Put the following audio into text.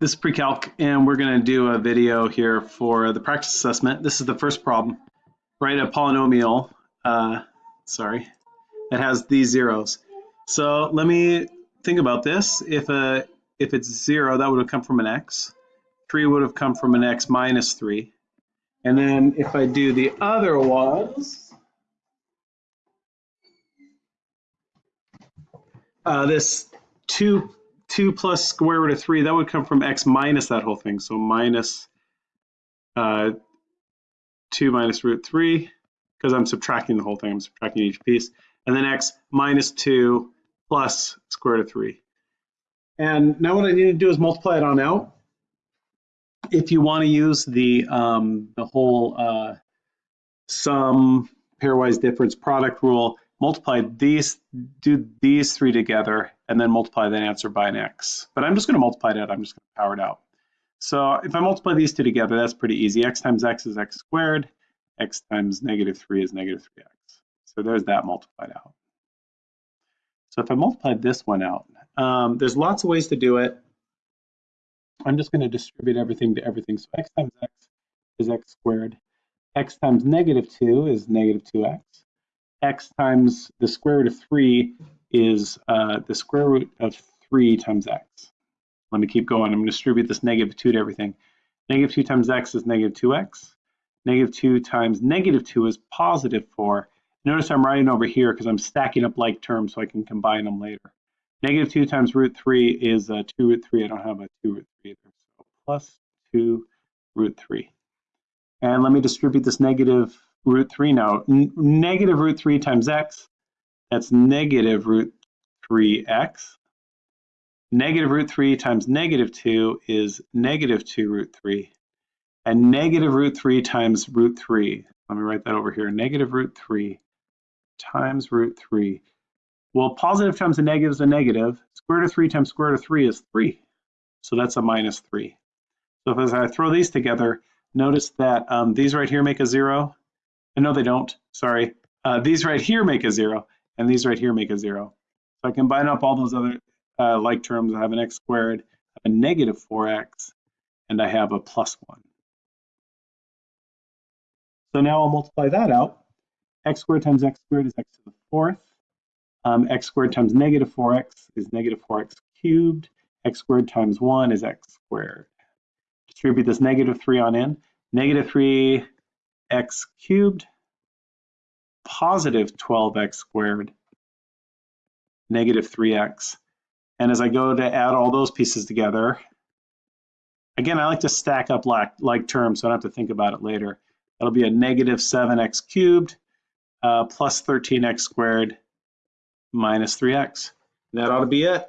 This is pre-calc, and we're going to do a video here for the practice assessment. This is the first problem. Write a polynomial, uh, sorry, that has these zeros. So let me think about this. If a if it's zero, that would have come from an x. Three would have come from an x minus three. And then if I do the other ones, uh, this two 2 plus square root of 3, that would come from x minus that whole thing. So minus uh, 2 minus root 3, because I'm subtracting the whole thing. I'm subtracting each piece. And then x minus 2 plus square root of 3. And now what I need to do is multiply it on out. If you want to use the, um, the whole uh, sum pairwise difference product rule, multiply these, do these three together, and then multiply that answer by an x. But I'm just going to multiply that. I'm just going to power it out. So if I multiply these two together, that's pretty easy. x times x is x squared. x times negative 3 is negative 3x. So there's that multiplied out. So if I multiply this one out, um, there's lots of ways to do it. I'm just going to distribute everything to everything. So x times x is x squared. x times negative 2 is negative 2x x times the square root of 3 is uh, the square root of 3 times x. Let me keep going. I'm going to distribute this negative 2 to everything. Negative 2 times x is negative 2x. Negative 2 times negative 2 is positive 4. Notice I'm writing over here because I'm stacking up like terms so I can combine them later. Negative 2 times root 3 is uh, 2 root 3. I don't have a 2 root 3 either. So plus 2 root 3. And let me distribute this negative root 3 now. N negative root 3 times x, that's negative root 3x. Negative root 3 times negative 2 is negative 2 root 3. And negative root 3 times root 3, let me write that over here, negative root 3 times root 3. Well, positive times a negative is a negative. Square root of 3 times square root of 3 is 3. So that's a minus 3. So if as I throw these together, notice that um, these right here make a 0, no, they don't. Sorry. Uh, these right here make a zero, and these right here make a zero. So I combine up all those other uh, like terms. I have an x squared, a negative 4x, and I have a plus 1. So now I'll multiply that out. x squared times x squared is x to the fourth. Um, x squared times negative 4x is negative 4x cubed. x squared times 1 is x squared. Distribute this negative 3 on in. Negative 3 x cubed positive 12x squared negative 3x. And as I go to add all those pieces together, again, I like to stack up like, like terms so I don't have to think about it later. That'll be a negative 7x cubed uh, plus 13x squared minus 3x. That ought to be it.